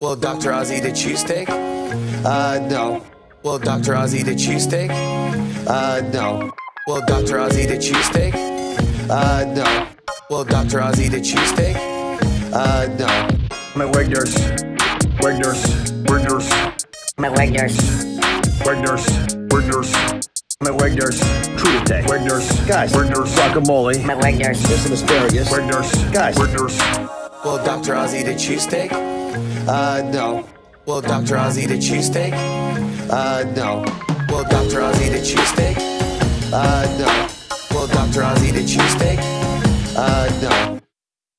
Will Dr. Oz eat a cheesesteak? Uh, no. Will Dr. Oz eat a cheesesteak? Uh, no. Will Dr. Oz eat a cheesesteak? Uh, no. Will Dr. Oz eat a cheesesteak? Uh, no. I'm at Wegner's. Wegner's. Wegner's. I'm at Wegner's. Wegner's. Wegner's. I'm at Wegner's. Crudite. Wegner's. Guys. Wegner's. Guacamole. I'm at Here's some asparagus. Wegner's. Guys. Wegner's. Will Dr. Oz eat a cheesesteak? Uh, no. Will Dr. Oz eat a cheesesteak? Uh, no. Will Dr. Oz eat a cheesesteak? Uh, no.